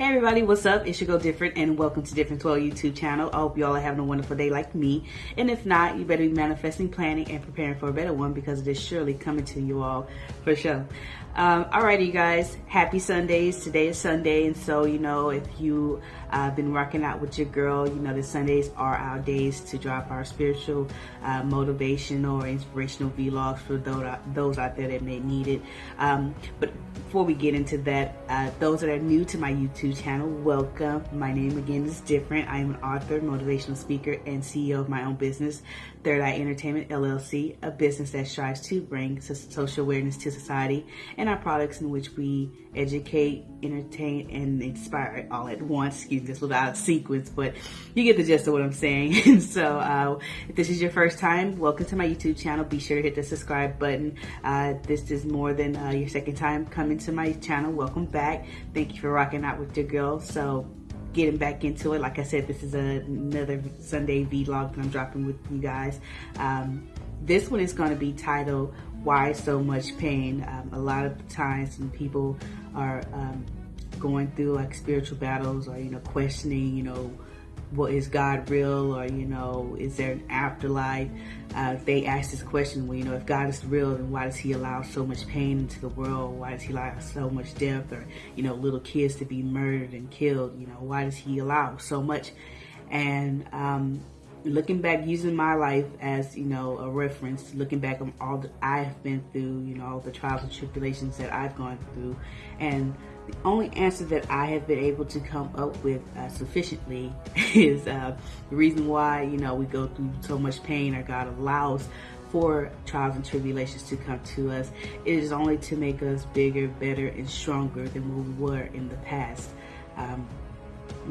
Hey everybody, what's up? It's your girl Different and welcome to Difference World YouTube channel. I hope you all are having a wonderful day like me. And if not, you better be manifesting, planning, and preparing for a better one because it is surely coming to you all for sure. Um, alrighty, you guys. Happy Sundays. Today is Sunday, and so you know if you uh, been rocking out with your girl, you know the Sundays are our days to drop our spiritual, uh, motivational, or inspirational vlogs for those those out there that may need it. Um, but before we get into that, uh, those that are new to my YouTube channel, welcome. My name again is different. I am an author, motivational speaker, and CEO of my own business, Third Eye Entertainment LLC, a business that strives to bring social awareness to society and our products in which we educate, entertain, and inspire all at once. Excuse me, this little out of sequence, but you get the gist of what I'm saying. And so, uh, if this is your first time, welcome to my YouTube channel. Be sure to hit the subscribe button. Uh, this is more than uh, your second time coming to my channel. Welcome back. Thank you for rocking out with your girl. So, getting back into it. Like I said, this is another Sunday vlog that I'm dropping with you guys. Um, this one is going to be titled why so much pain um, a lot of times when people are um, going through like spiritual battles or you know questioning you know what is God real or you know is there an afterlife? Uh, they ask this question well you know if God is real then why does he allow so much pain into the world? Why does he allow so much death or you know little kids to be murdered and killed? You know why does he allow so much? And um, looking back using my life as you know a reference looking back on all that i've been through you know all the trials and tribulations that i've gone through and the only answer that i have been able to come up with uh, sufficiently is uh, the reason why you know we go through so much pain or god allows for trials and tribulations to come to us it is only to make us bigger better and stronger than we were in the past. Um,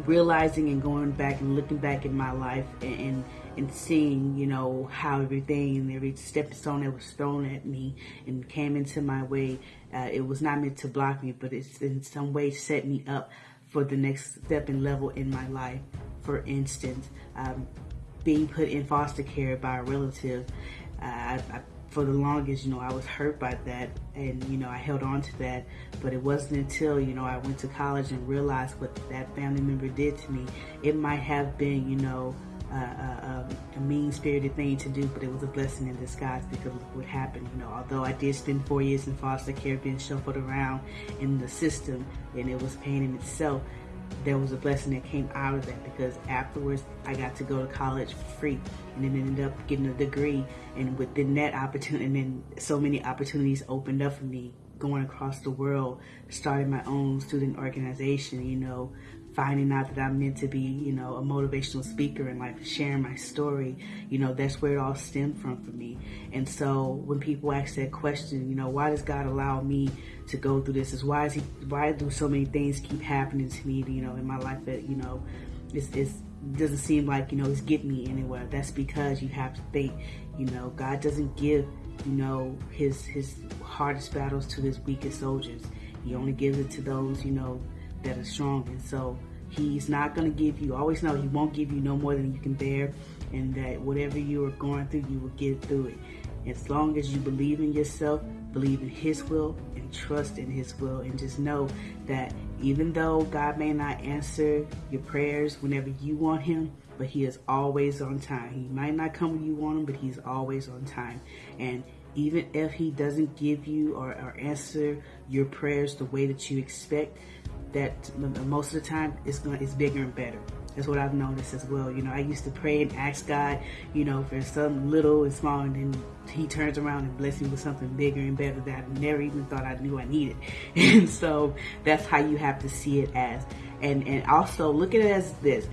realizing and going back and looking back in my life and, and, and seeing, you know, how everything and every stepping stone that was thrown at me and came into my way, uh, it was not meant to block me, but it's in some way set me up for the next step and level in my life. For instance, um, being put in foster care by a relative, uh, I, I for the longest, you know, I was hurt by that and, you know, I held on to that. But it wasn't until, you know, I went to college and realized what that family member did to me. It might have been, you know, uh, a mean-spirited thing to do, but it was a blessing in disguise because of what happened. You know, although I did spend four years in foster care, being shuffled around in the system, and it was pain in itself there was a blessing that came out of that because afterwards I got to go to college for free and then ended up getting a degree and within that opportunity and then so many opportunities opened up for me going across the world starting my own student organization you know finding out that I'm meant to be, you know, a motivational speaker and like sharing my story, you know, that's where it all stemmed from for me. And so when people ask that question, you know, why does God allow me to go through this? Is why is he, why do so many things keep happening to me, you know, in my life that, you know, it's, it's doesn't seem like, you know, it's getting me anywhere. That's because you have to think, you know, God doesn't give, you know, his, his hardest battles to his weakest soldiers. He only gives it to those, you know, that are strong. And so he's not going to give you, always know he won't give you no more than you can bear and that whatever you are going through, you will get through it. As long as you believe in yourself, believe in his will and trust in his will and just know that even though God may not answer your prayers whenever you want him, but he is always on time. He might not come when you want him, but he's always on time. And even if he doesn't give you or, or answer your prayers the way that you expect, that most of the time it's going it's bigger and better. That's what I've noticed as well. You know, I used to pray and ask God, you know, for something little and small, and then He turns around and blesses me with something bigger and better that I never even thought I knew I needed. And so that's how you have to see it as. And and also look at it as this: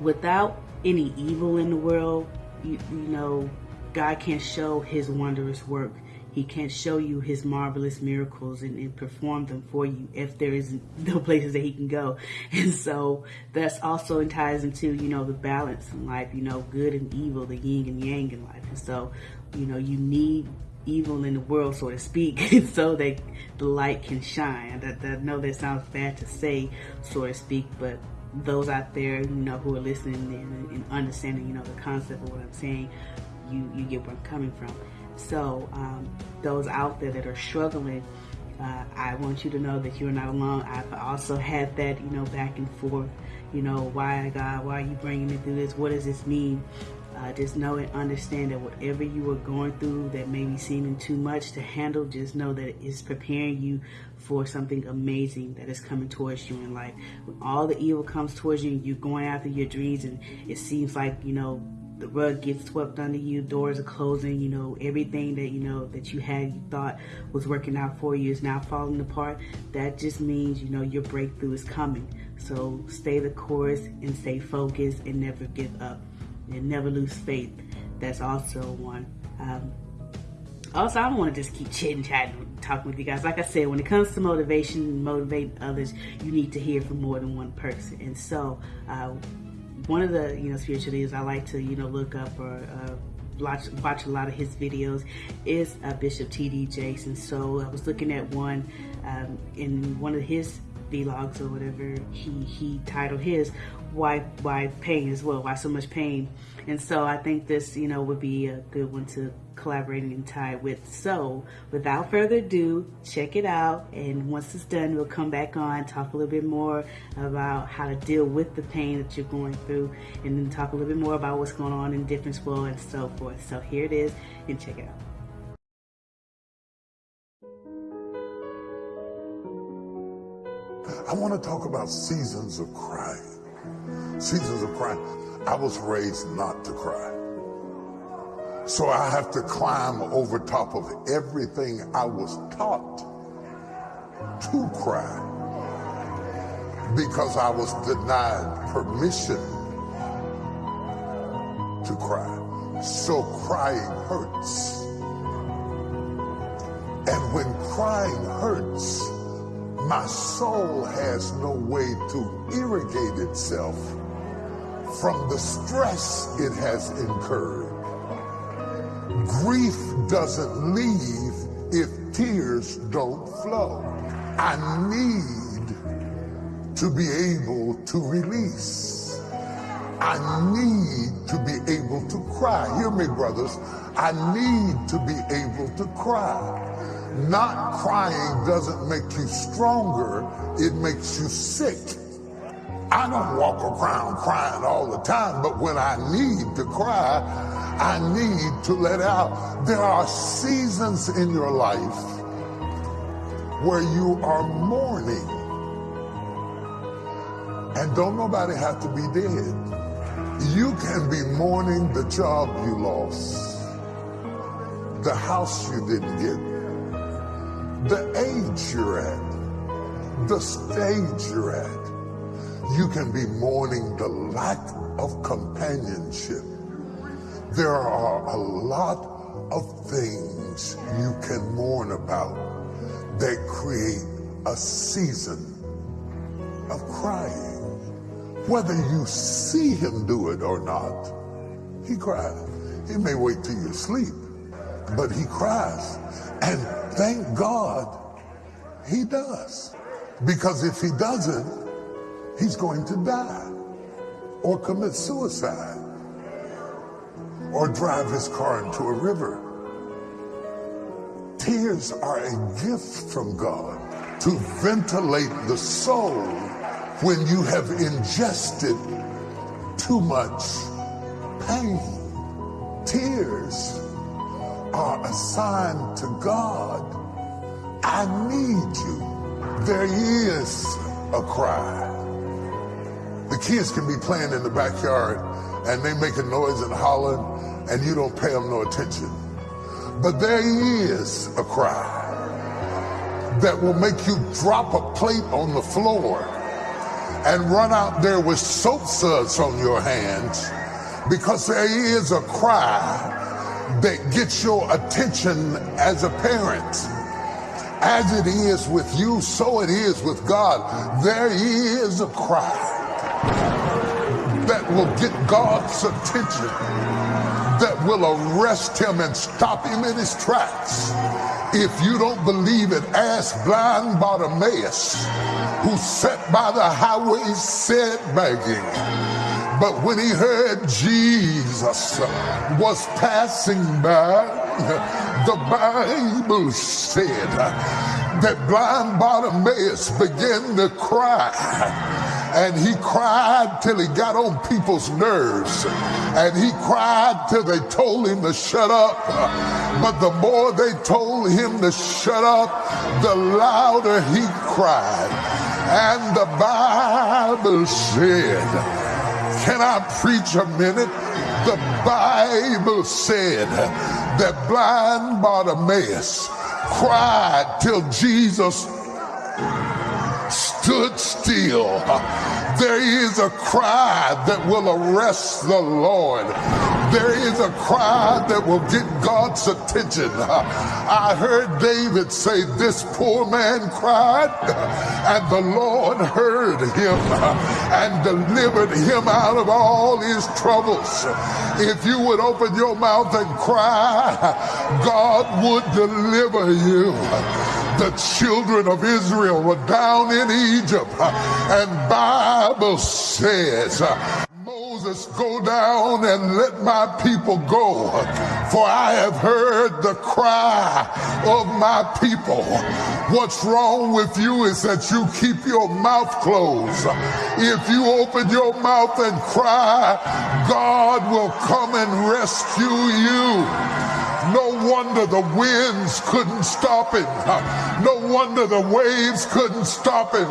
without any evil in the world, you, you know, God can show His wondrous work he can't show you his marvelous miracles and, and, perform them for you if there is no places that he can go. And so that's also ties into, you know, the balance in life, you know, good and evil, the yin and yang in life. And so, you know, you need evil in the world, so to speak, so that the light can shine. I, I know that sounds bad to say, so to speak, but those out there, you know, who are listening and, and understanding, you know, the concept of what I'm saying, you, you get where I'm coming from. So um, those out there that are struggling uh, I want you to know that you're not alone. I've also had that, you know, back and forth. You know, why God? Why are you bringing me through this? What does this mean? Uh, just know and understand that whatever you are going through that may be seeming too much to handle, just know that it is preparing you for something amazing that is coming towards you in life. When all the evil comes towards you, you're going after your dreams, and it seems like, you know, the rug gets swept under you, doors are closing, you know, everything that you know that you had you thought was working out for you is now falling apart. That just means, you know, your breakthrough is coming. So stay the course and stay focused and never give up and never lose faith. That's also one. Um, also, I don't want to just keep chitting, chatting, talking with you guys. Like I said, when it comes to motivation, motivating others, you need to hear from more than one person. And so, uh, one of the you know spiritual leaders I like to you know look up or uh, watch watch a lot of his videos is uh, Bishop T.D. Jakes, so I was looking at one um, in one of his vlogs or whatever he he titled his why why pain as well why so much pain and so I think this you know would be a good one to collaborating tie with. So without further ado, check it out. And once it's done, we'll come back on, talk a little bit more about how to deal with the pain that you're going through, and then talk a little bit more about what's going on in Difference World and so forth. So here it is, and check it out. I want to talk about seasons of crying. Seasons of crying. I was raised not to cry. So I have to climb over top of everything I was taught to cry because I was denied permission to cry. So crying hurts. And when crying hurts, my soul has no way to irrigate itself from the stress it has incurred. Grief doesn't leave if tears don't flow. I need to be able to release. I need to be able to cry. Hear me, brothers. I need to be able to cry. Not crying doesn't make you stronger, it makes you sick. I don't walk around crying all the time, but when I need to cry, I need to let out. There are seasons in your life where you are mourning. And don't nobody have to be dead. You can be mourning the job you lost, the house you didn't get, the age you're at, the stage you're at you can be mourning the lack of companionship. There are a lot of things you can mourn about that create a season of crying. Whether you see him do it or not, he cries. He may wait till you sleep, but he cries. And thank God he does. Because if he doesn't, he's going to die or commit suicide or drive his car into a river. Tears are a gift from God to ventilate the soul when you have ingested too much pain. Tears are a sign to God, I need you. There is a cry. The kids can be playing in the backyard and they making noise and hollering and you don't pay them no attention. But there is a cry that will make you drop a plate on the floor and run out there with soap suds on your hands because there is a cry that gets your attention as a parent. As it is with you, so it is with God. There is a cry that will get God's attention, that will arrest him and stop him in his tracks. If you don't believe it, ask blind Bartimaeus, who sat by the highway said begging. But when he heard Jesus was passing by, the Bible said that blind Bartimaeus began to cry and he cried till he got on people's nerves. And he cried till they told him to shut up. But the more they told him to shut up, the louder he cried. And the Bible said, Can I preach a minute? The Bible said that blind Bartimaeus cried till Jesus stood still. There is a cry that will arrest the Lord. There is a cry that will get God's attention. I heard David say, This poor man cried, and the Lord heard him and delivered him out of all his troubles. If you would open your mouth and cry, God would deliver you the children of Israel were down in Egypt. And Bible says, Moses, go down and let my people go, for I have heard the cry of my people. What's wrong with you is that you keep your mouth closed. If you open your mouth and cry, God will come and rescue you. Wonder the winds couldn't stop him. No wonder the waves couldn't stop him.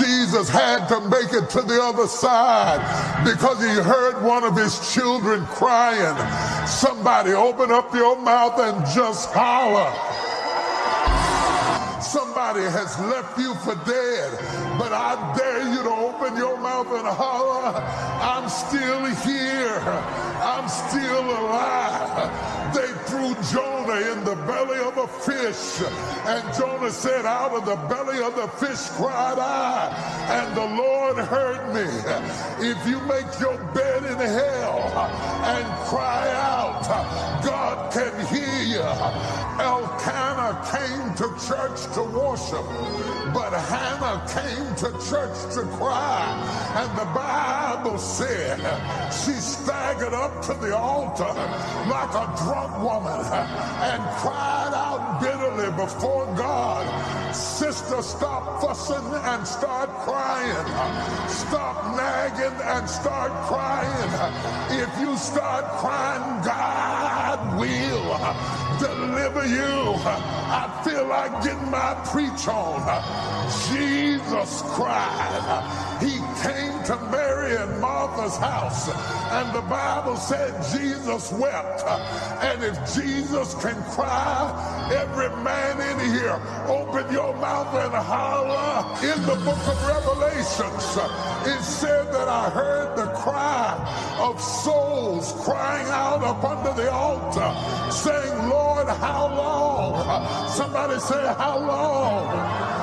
Jesus had to make it to the other side because he heard one of his children crying. Somebody open up your mouth and just holler. Somebody has left you for dead, but I dare you to open your mouth and holler, I'm still here. I'm still alive. They threw Jonah in the belly of a fish, and Jonah said, Out of the belly of the fish cried I, and the Lord heard me. If you make your bed in hell and cry out, God can hear you. Elkanah came to church to to worship, but Hannah came to church to cry. And the Bible said she staggered up to the altar like a drunk woman and cried out bitterly before God. Sister, stop fussing and start crying. Stop nagging and start crying. If you start crying, God will deliver you. I feel like getting my preach on. Jesus cried. He came to Mary and Martha's house, and the Bible said Jesus wept. And if Jesus can cry, every man in here, open your mouth and holler. In the book of Revelations, it said that I heard the cry of souls crying out up under the altar, saying, Lord, how long? Somebody say, how long?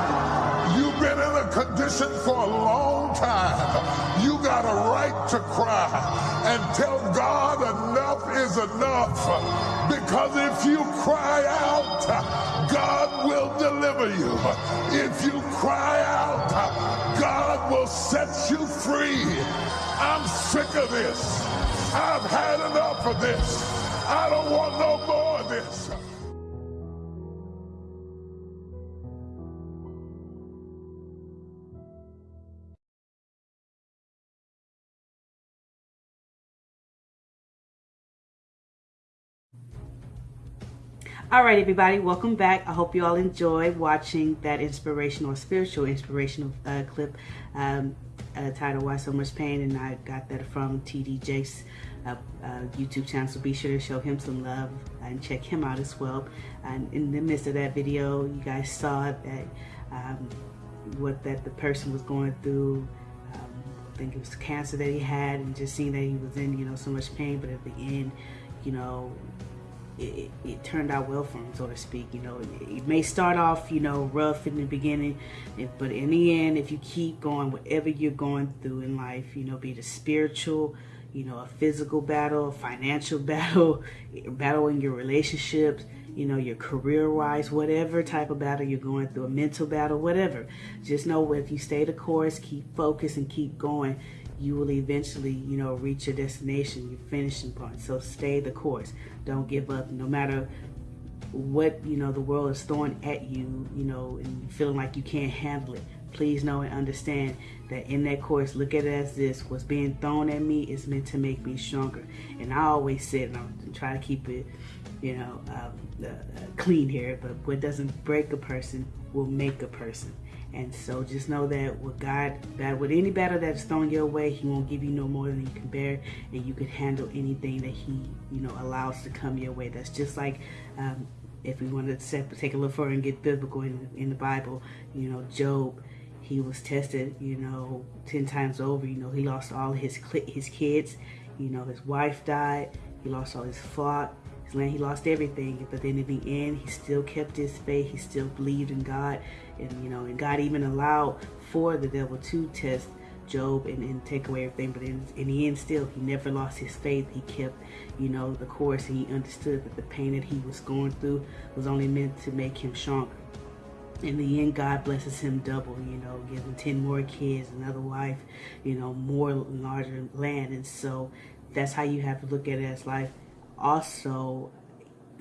You've been in a condition for a long time. You got a right to cry and tell God enough is enough. Because if you cry out, God will deliver you. If you cry out, God will set you free. I'm sick of this. I've had enough of this. I don't want no more of this. All right, everybody, welcome back. I hope you all enjoyed watching that inspirational, spiritual, inspirational uh, clip um, uh, titled Why So Much Pain, and I got that from TD Jakes' uh, uh, YouTube channel, so be sure to show him some love and check him out as well. And in the midst of that video, you guys saw that um, what that the person was going through. Um, I think it was cancer that he had, and just seeing that he was in, you know, so much pain, but at the end, you know, it, it, turned out well for him, so to speak. You know, it, it, may start off, you know, rough in the beginning, but in the end, if you keep going, whatever you're going through in life, you know, be it a spiritual, you know, a physical battle, financial battle, in your relationships, you know, your career wise, whatever type of battle you're going through, a mental battle, whatever. Just know if you stay the course, keep focused and keep going, you will eventually, you know, reach your destination, your finishing point. So stay the course. Don't give up, no matter what you know the world is throwing at you, you know, and feeling like you can't handle it. Please know and understand that in that course, look at it as this: what's being thrown at me is meant to make me stronger. And I always said, and I'm try to keep it, you know, um, uh, clean here. But what doesn't break a person will make a person. And so just know that with God, that with any battle that's thrown your way, He won't give you no more than you can bear, and you can handle anything that He, you know, allows to come your way. That's just like um, if we want to take a look further and get biblical in, in the Bible, you know, Job, he was tested, you know, ten times over. You know, he lost all his his kids. You know, his wife died. He lost all his flock. Land. He lost everything. But then in the end, he still kept his faith. He still believed in God, and you know, and God even allowed for the devil to test Job and, and take away everything. But in, in the end, still, he never lost his faith. He kept, you know, the course, and he understood that the pain that he was going through was only meant to make him stronger. In the end, God blesses him double, you know, giving 10 more kids, another wife, you know, more larger land. And so that's how you have to look at it as life. Also,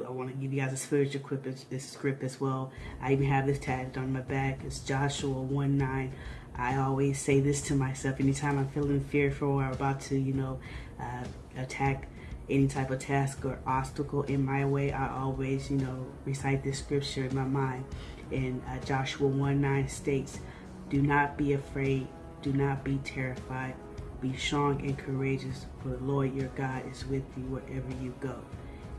I want to give you guys a spiritual script, this script as well. I even have this tagged on my back. It's Joshua 1 9. I always say this to myself anytime I'm feeling fearful or about to, you know, uh, attack any type of task or obstacle in my way. I always, you know, recite this scripture in my mind. And uh, Joshua 1 9 states, Do not be afraid, do not be terrified. Be strong and courageous, for the Lord your God is with you wherever you go.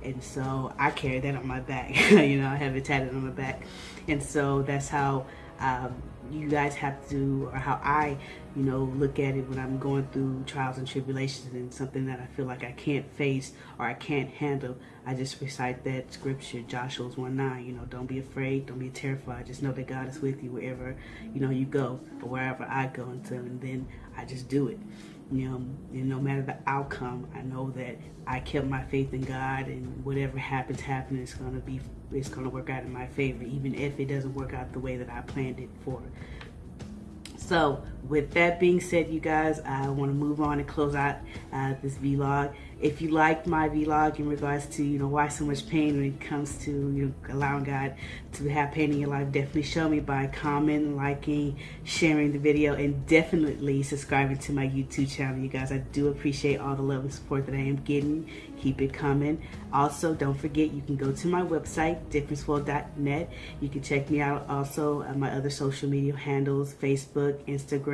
And so I carry that on my back. you know, I have it tatted on my back. And so that's how um, you guys have to, or how I, you know, look at it when I'm going through trials and tribulations and something that I feel like I can't face or I can't handle. I just recite that scripture, Joshua's 1 9. You know, don't be afraid, don't be terrified. Just know that God is with you wherever, you know, you go or wherever I go. And, so, and then I just do it you know, and no matter the outcome, I know that I kept my faith in God, and whatever happens, happens. It's gonna be, it's gonna work out in my favor, even if it doesn't work out the way that I planned it for. So, with that being said, you guys, I want to move on and close out uh, this vlog. If you liked my vlog in regards to you know why so much pain when it comes to you know allowing God to have pain in your life definitely show me by commenting liking sharing the video and definitely subscribing to my YouTube channel you guys. I do appreciate all the love and support that I am getting. Keep it coming. Also don't forget you can go to my website differenceworld.net you can check me out also on my other social media handles Facebook Instagram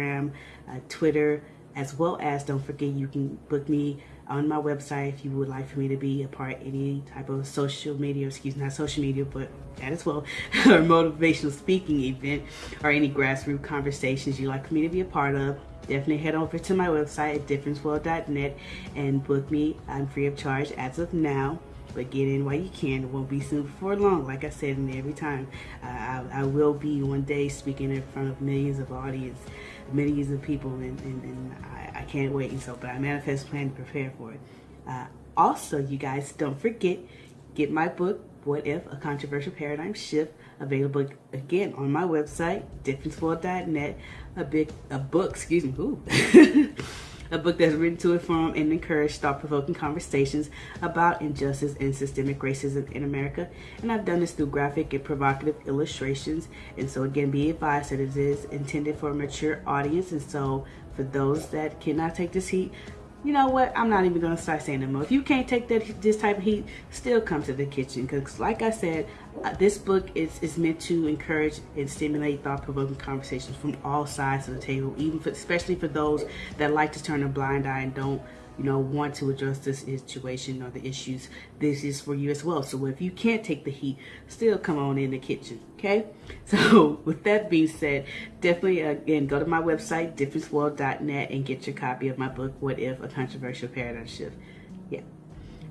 uh, Twitter as well as don't forget you can book me on my website if you would like for me to be a part any type of social media, excuse me, not social media, but that as well, or motivational speaking event or any grassroots conversations you'd like for me to be a part of, definitely head over to my website at differenceworld.net and book me. I'm free of charge as of now but get in while you can. It won't be soon before long, like I said, and every time. I, I, will be one day speaking in front of millions of audience, millions of people, and, and, and I, I, can't wait. And so, but I manifest plan to prepare for it. Uh, also, you guys, don't forget, get my book, What If? A Controversial Paradigm Shift, available again on my website, differenceworld.net. A big, a book, excuse me, ooh. a book that's written to inform and encourage thought-provoking conversations about injustice and systemic racism in America. And I've done this through graphic and provocative illustrations. And so again, be advised that it is intended for a mature audience. And so for those that cannot take this heat, you know what? I'm not even gonna start saying anymore. If you can't take that this type of heat, still come to the kitchen. Because, like I said, uh, this book is is meant to encourage and stimulate thought-provoking conversations from all sides of the table, even for, especially for those that like to turn a blind eye and don't you know, want to address this situation or the issues, this is for you as well. So if you can't take the heat, still come on in the kitchen, okay? So with that being said, definitely, again, go to my website, differenceworld.net, and get your copy of my book, What If? A Controversial Paradigm Shift.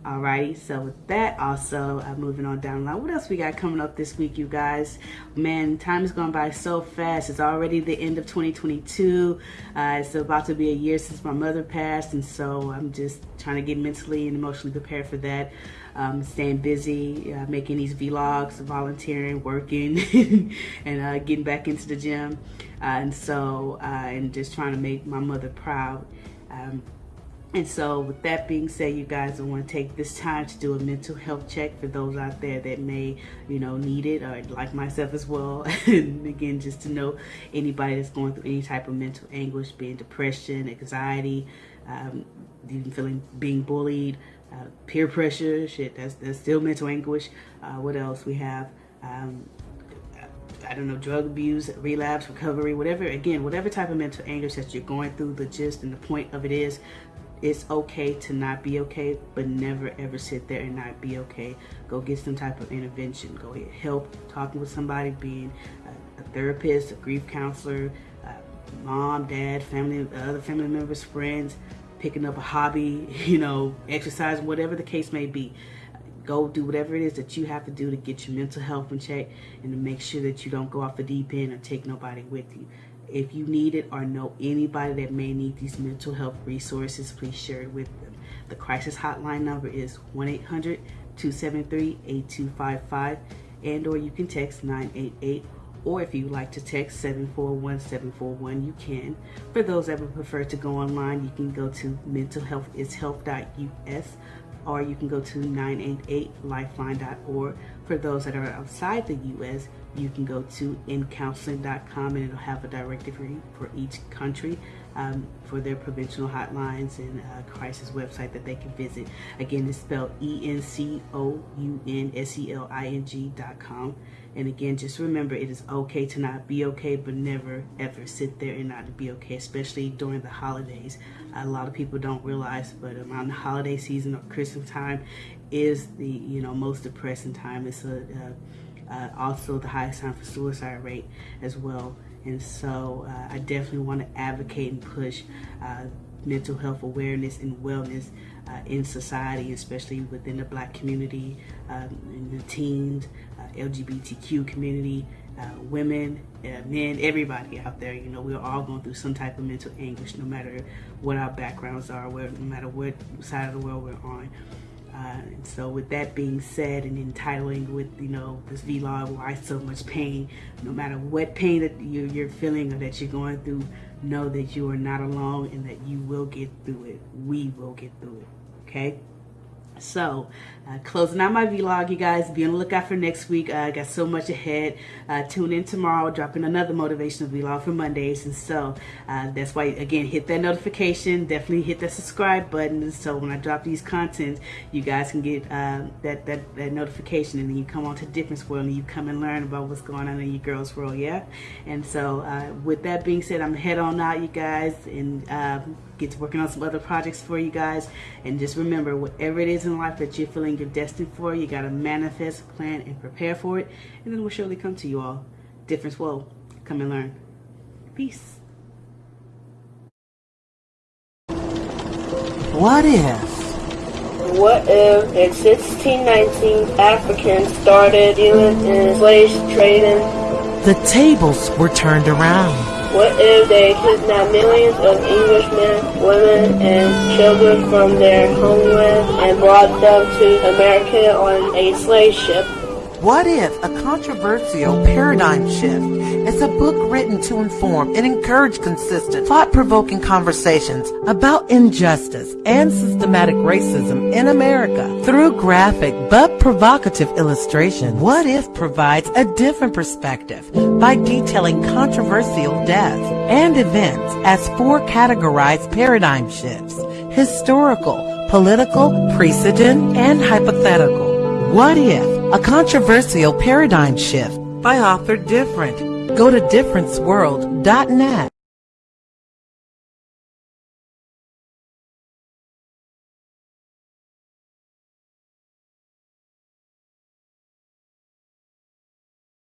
Alrighty, so with that, also, I'm moving on down the line. What else we got coming up this week, you guys? Man, time has gone by so fast. It's already the end of 2022. Uh, it's about to be a year since my mother passed, and so I'm just trying to get mentally and emotionally prepared for that. Um, staying busy, uh, making these vlogs, volunteering, working, and uh, getting back into the gym. Uh, and so, uh, and just trying to make my mother proud. Um, and so, with that being said, you guys, I want to take this time to do a mental health check for those out there that may, you know, need it, or like myself as well. and again, just to know anybody that's going through any type of mental anguish, being depression, anxiety, um, even feeling being bullied, uh, peer pressure, shit, that's, that's still mental anguish. Uh, what else we have? Um, I don't know, drug abuse, relapse, recovery, whatever, again, whatever type of mental anguish that you're going through, the gist and the point of it is it's okay to not be okay, but never ever sit there and not be okay. Go get some type of intervention. Go get help talking with somebody, being a, a therapist, a grief counselor, uh, mom, dad, family, other family members, friends, picking up a hobby, you know, exercise, whatever the case may be. Go do whatever it is that you have to do to get your mental health in check and to make sure that you don't go off the deep end or take nobody with you. If you need it or know anybody that may need these mental health resources, please share it with them. The crisis hotline number is 1-800-273-8255 and or you can text 988 or if you like to text 741-741 you can. For those that would prefer to go online, you can go to mentalhealthishealth.us or you can go to 988lifeline.org. For those that are outside the U.S., you can go to encounseling.com and it'll have a directory for each country um, for their provincial hotlines and uh, crisis website that they can visit. Again, it's spelled E-N-C-O-U-N-S-E-L-I-N-G dot com. And again, just remember it is okay to not be okay, but never ever sit there and not be okay, especially during the holidays. A lot of people don't realize, but around the holiday season or Christmas time is the you know most depressing time. It's a, uh, uh, also the highest time for suicide rate as well. And so uh, I definitely want to advocate and push uh, mental health awareness and wellness uh, in society, especially within the black community, um, in the teens, uh, LGBTQ community, uh, women, men, everybody out there. You know, we're all going through some type of mental anguish, no matter what our backgrounds are, where, no matter what side of the world we're on. Uh, and so with that being said and entitling with, you know, this vlog, why so much pain, no matter what pain that you're, you're feeling or that you're going through, know that you are not alone and that you will get through it. We will get through it, okay? So, uh, closing out my vlog, you guys. Be on the lookout for next week. Uh, I got so much ahead. Uh, tune in tomorrow, dropping another motivational vlog for Mondays. And so, uh, that's why, again, hit that notification. Definitely hit that subscribe button. So, when I drop these contents, you guys can get uh, that, that, that notification. And then you come on to Difference World and you come and learn about what's going on in your girls' world, yeah? And so, with that being said, I'm head on out, you guys. And get to working on some other projects for you guys. And just remember, whatever it is in life that you're feeling you're destined for, you got to manifest, plan, and prepare for it. And then it will surely come to you all. Difference World come and learn. Peace. What if? What if in 1619 Africans started dealing in slave trading? The tables were turned around. What if they kidnapped millions of Englishmen, women, and children from their homeland and brought them to America on a slave ship? What if a controversial paradigm shift is a book written to inform and encourage consistent, thought-provoking conversations about injustice and systematic racism in America through graphic but provocative illustration? What if provides a different perspective by detailing controversial deaths and events as four categorized paradigm shifts, historical, political, precedent, and hypothetical. What if a controversial paradigm shift by author Different. Go to differenceworld.net.